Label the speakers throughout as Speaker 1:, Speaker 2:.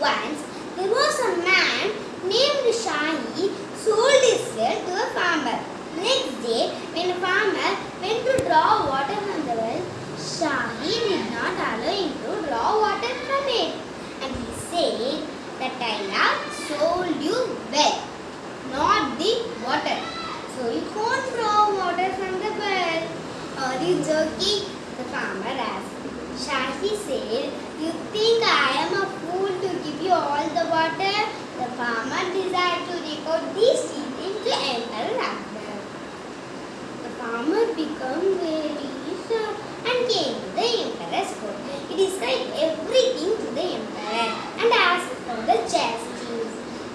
Speaker 1: Once there was a man named Shahi sold his well to a farmer. Next day when the farmer went to draw water from the well, Shahi did not allow him to draw water from it. And he said that I have sold you well, not the water. So you can't draw water from the well. Are you joking? Farmer desired to record these teachings to Emperor Akbar. The farmer became very sad and came to the emperor's court. He described everything to the emperor and asked for the justice.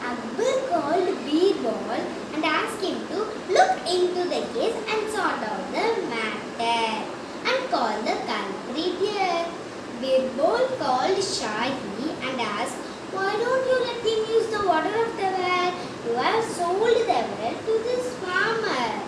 Speaker 1: Akbar called Birbal and asked him to look into the case and sort out the matter and call the culprit here. Birbal called Shahi and asked, Why don't you let him use the water of the well? You have sold the well to this farmer.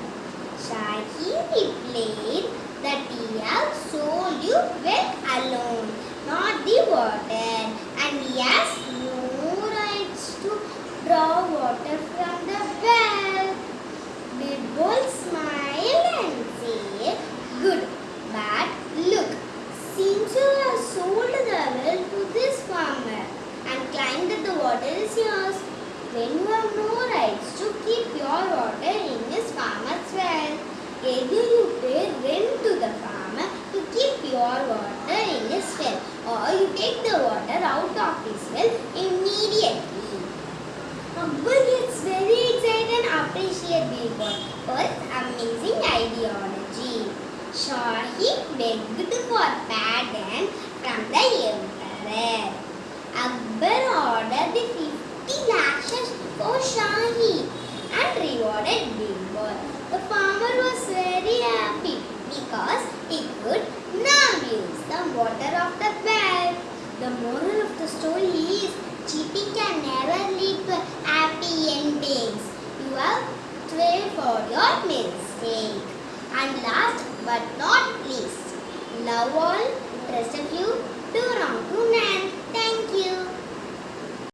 Speaker 1: Shahi replied that he has sold you well alone, not the water, and he has no rights to draw water from the well. Birbal smiled and said, Good, but look, seems you have sold the well to this farmer and claimed that the water is yours when you have no rights to keep your water in his farmer's well. Either you pay rent to the farmer to keep your water in his well or you take the water out of his well immediately. Akbar gets very excited and appreciates Birbal for his amazing ideology. Shahi begged for pardon from the emperor. Akbar ordered the 50 lashes for Shahi and rewarded Birbal. The farmer was very happy because he could now use the water of the well. The moral of the story is cheating can never lead to happy endings. You have to pay for your mistake. And last but not least. Love all, present you to Ramkunan.